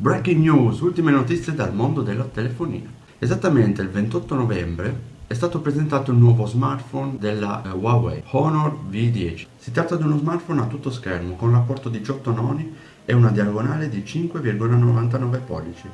Breaking news, ultime notizie dal mondo della telefonia. Esattamente il 28 novembre è stato presentato il nuovo smartphone della uh, Huawei, Honor V10. Si tratta di uno smartphone a tutto schermo con rapporto 18 noni e una diagonale di 5,99 pollici.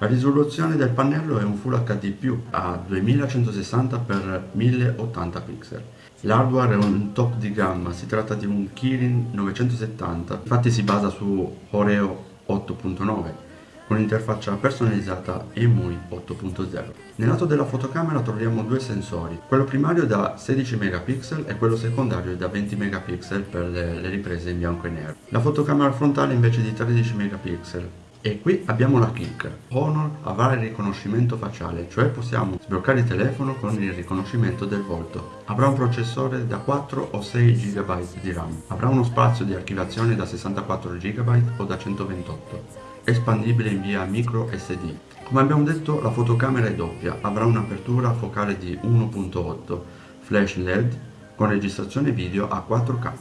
La risoluzione del pannello è un Full HD+, a 2160x1080 pixel. L'hardware è un top di gamma, si tratta di un Kirin 970, infatti si basa su Oreo 8.9 con interfaccia personalizzata EMUI 8.0. Nel lato della fotocamera troviamo due sensori, quello primario da 16 megapixel e quello secondario da 20 megapixel per le, le riprese in bianco e nero. La fotocamera frontale invece di 13 megapixel e qui abbiamo la kick. Honor avrà il riconoscimento facciale, cioè possiamo sbloccare il telefono con il riconoscimento del volto. Avrà un processore da 4 o 6 GB di RAM. Avrà uno spazio di archiviazione da 64 GB o da 128. Espandibile in via micro SD. Come abbiamo detto la fotocamera è doppia, avrà un'apertura focale di 1.8, flash LED con registrazione video a 4K.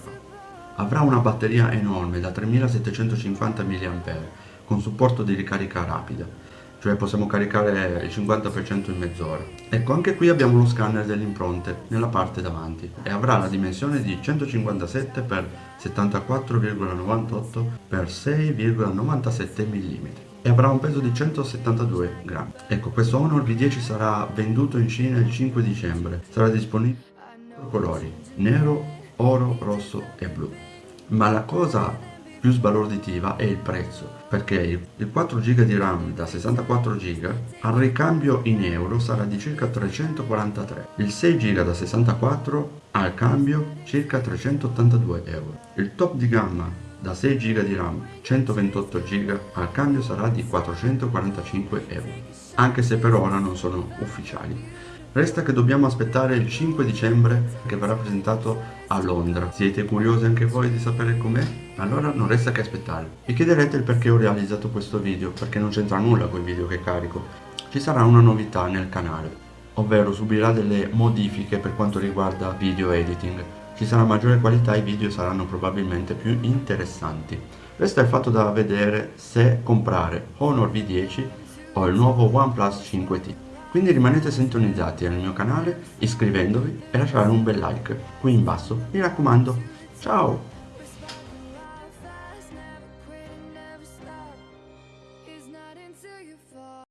Avrà una batteria enorme da 3750 mAh con supporto di ricarica rapida, cioè possiamo caricare il 50% in mezz'ora. Ecco, anche qui abbiamo lo scanner delle impronte nella parte davanti e avrà la dimensione di 157 x 74,98 x 6,97 mm e avrà un peso di 172 grammi. Ecco, questo Honor V10 sarà venduto in Cina il 5 dicembre, sarà disponibile in colori, nero, oro, rosso e blu. Ma la cosa più sbalorditiva è il prezzo, perché il 4 GB di RAM da 64 GB al ricambio in euro sarà di circa 343, il 6 GB da 64 al cambio circa 382 euro. Il top di gamma da 6 GB di RAM 128 GB al cambio sarà di 445 euro, anche se per ora non sono ufficiali. Resta che dobbiamo aspettare il 5 dicembre che verrà presentato a Londra. Siete curiosi anche voi di sapere com'è? Allora non resta che aspettare. Vi chiederete il perché ho realizzato questo video, perché non c'entra nulla con i video che carico. Ci sarà una novità nel canale, ovvero subirà delle modifiche per quanto riguarda video editing. Ci sarà maggiore qualità e i video saranno probabilmente più interessanti. Resta il fatto da vedere se comprare Honor V10 o il nuovo OnePlus 5T. Quindi rimanete sintonizzati al mio canale iscrivendovi e lasciare un bel like qui in basso, mi raccomando. Ciao!